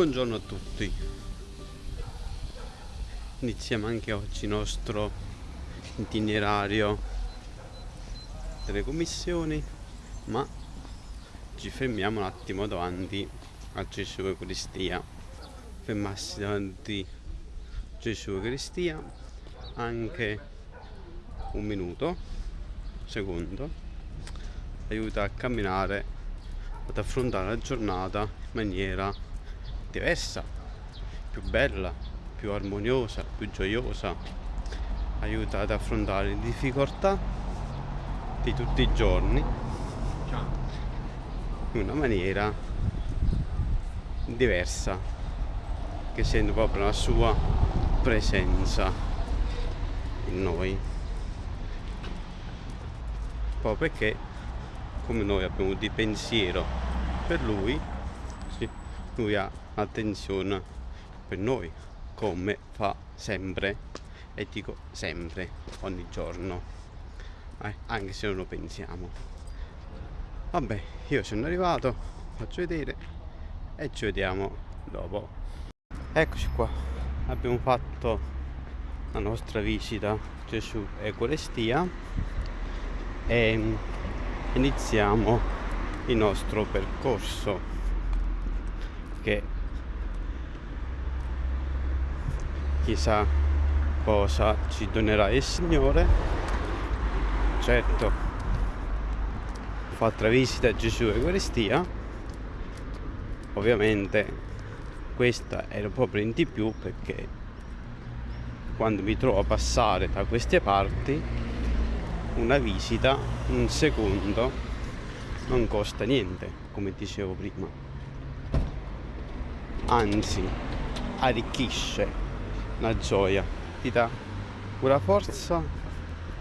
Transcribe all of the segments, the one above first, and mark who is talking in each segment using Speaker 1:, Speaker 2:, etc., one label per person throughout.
Speaker 1: Buongiorno a tutti. Iniziamo anche oggi il nostro itinerario delle commissioni, ma ci fermiamo un attimo davanti a Gesù Eucaristia. Fermarsi davanti a Gesù Eucaristia anche un minuto, secondo, aiuta a camminare, ad affrontare la giornata in maniera diversa, più bella, più armoniosa, più gioiosa, aiuta ad affrontare le difficoltà di tutti i giorni in una maniera diversa che sente proprio la sua presenza in noi. Proprio perché come noi abbiamo di pensiero per lui ha attenzione per noi come fa sempre e dico sempre ogni giorno eh, anche se non lo pensiamo. Vabbè io sono arrivato faccio vedere e ci vediamo dopo. Eccoci qua. Abbiamo fatto la nostra visita Gesù e Colestia e iniziamo il nostro percorso che chissà cosa ci donerà il Signore. Certo ho fatto la visita a Gesù Eucaristia. Ovviamente questa era proprio in di più perché quando mi trovo a passare da queste parti una visita un secondo non costa niente come dicevo prima anzi arricchisce. La gioia, ti dà una forza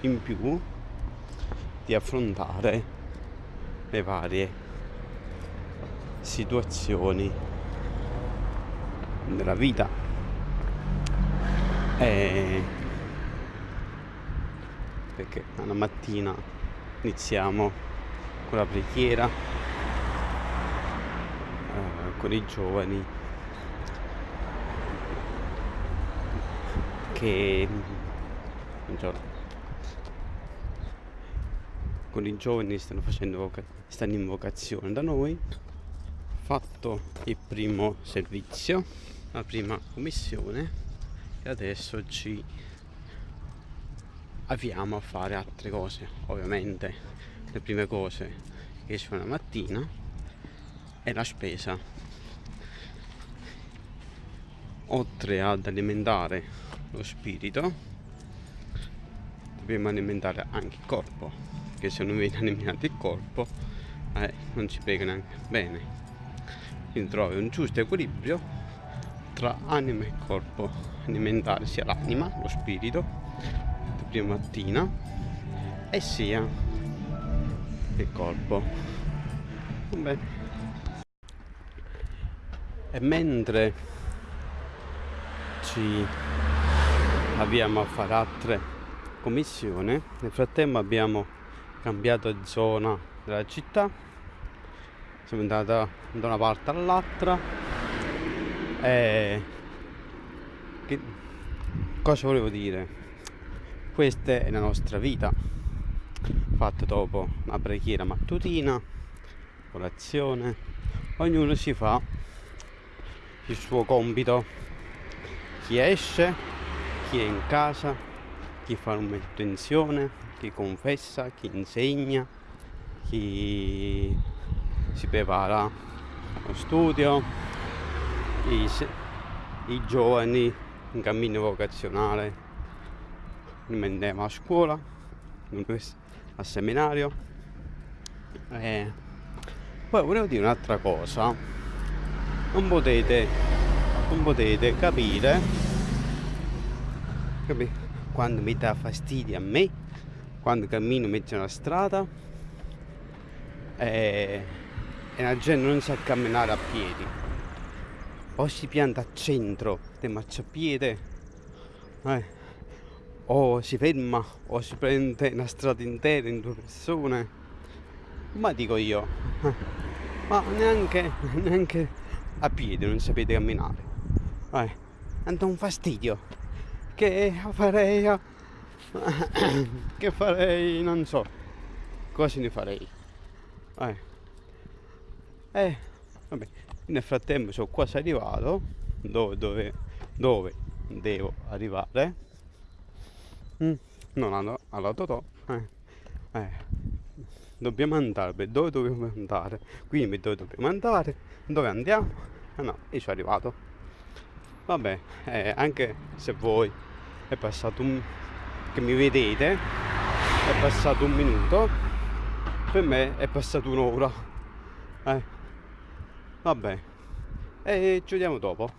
Speaker 1: in più di affrontare le varie situazioni della vita. E perché una mattina iniziamo con la preghiera eh, con i giovani che buongiorno con i giovani stanno facendo stanno in vocazione da noi. Fatto il primo servizio la prima commissione. E adesso ci avviamo a fare altre cose ovviamente. Le prime cose che sono la mattina è la spesa. Oltre ad alimentare lo spirito. Dobbiamo alimentare anche il corpo che se non viene alimentato il corpo eh, non ci pega neanche bene. Quindi trovi un giusto equilibrio tra anima e corpo. Alimentare sia l'anima lo spirito la prima mattina e sia il corpo. Vabbè. e mentre ci abbiamo a fare altre commissioni. Nel frattempo abbiamo cambiato zona della città. Siamo andati da una parte all'altra. E che... cosa volevo dire? Questa è la nostra vita. Fatta dopo la preghiera mattutina colazione. Ognuno si fa il suo compito. Chi esce chi è in casa, chi fa manutenzione, chi confessa, chi insegna, chi si prepara allo studio, i, i giovani in cammino vocazionale, andiamo a scuola, al seminario. E poi volevo dire un'altra cosa, non potete, non potete capire quando mi dà fastidio a me quando cammino in mezzo alla strada e, e la gente non sa camminare a piedi. O si pianta a centro del marciapiede eh, o si ferma o si prende una strada intera in due persone. Ma dico io eh, ma neanche, neanche a piedi non sapete camminare. Eh, andò un fastidio che farei che farei non so. Cosa ne farei. Eh, eh vabbè. Nel frattempo sono quasi arrivato. Dove, dove, dove devo arrivare? Mm, non alla, alla Totò eh, eh, dobbiamo andare dove dobbiamo andare? Quindi dove dobbiamo andare? Dove andiamo? Ah no io sono arrivato. Vabbè eh, anche se voi è passato un che mi vedete è passato un minuto. Per me è passato un'ora. Eh. vabbè. E ci vediamo dopo.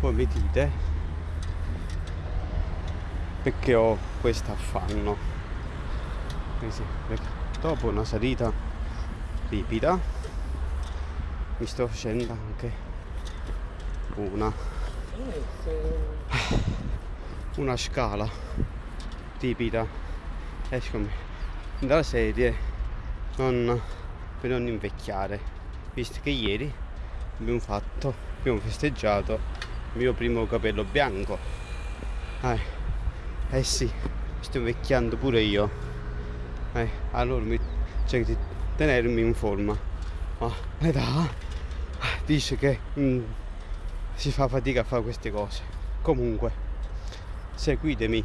Speaker 1: Poi mi dite? Perché ho questo affanno. Dopo una salita ripida mi sto facendo anche una una scala tipica. Eccomi dalla serie non, per non invecchiare. Visto che ieri abbiamo fatto abbiamo festeggiato il mio primo capello bianco. Eh, eh sì sto invecchiando pure io. Eh, allora mi cerco di tenermi in forma. Ma l'età dice che mm, si fa fatica a fare queste cose. Comunque seguitemi.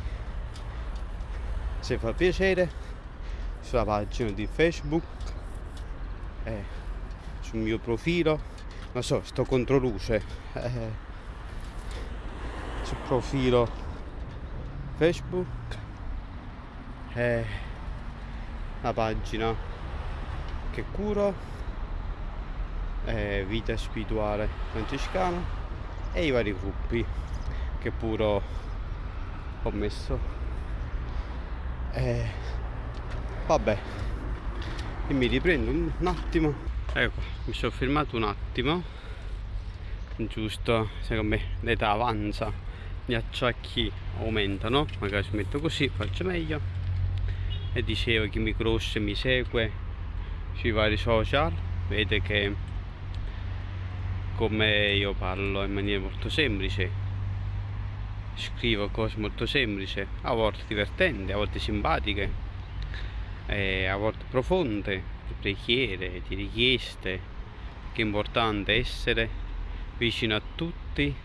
Speaker 1: Se fa piacere sulla pagina di facebook eh, sul mio profilo. Non so sto contro luce eh, sul profilo facebook eh, la pagina che curo eh, vita spirituale francescana e i vari gruppi che pure ho messo. E vabbè e mi riprendo un attimo. Ecco mi sono fermato un attimo giusto secondo me l'età avanza gli acciacchi aumentano magari ci metto così faccio meglio. E dicevo chi mi conosce mi segue sui vari social vede che come io parlo in maniera molto semplice. Scrivo cose molto semplici a volte divertenti, a volte simpatiche a volte profonde di preghiere, di richieste che è importante essere vicino a tutti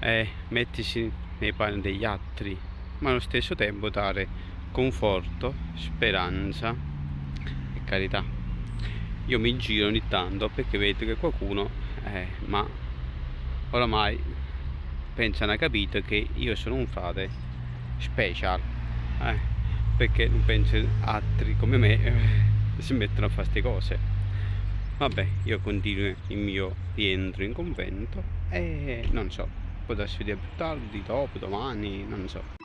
Speaker 1: e mettersi nei panni degli altri ma allo stesso tempo dare conforto, speranza e carità. Io mi giro ogni tanto perché vedo che qualcuno eh, ma oramai pensano a capito che io sono un frate special eh, perché non penso altri come me eh, si mettono a fare queste cose. Vabbè io continuo il mio rientro in convento e non so darsi vedere più tardi dopo domani non so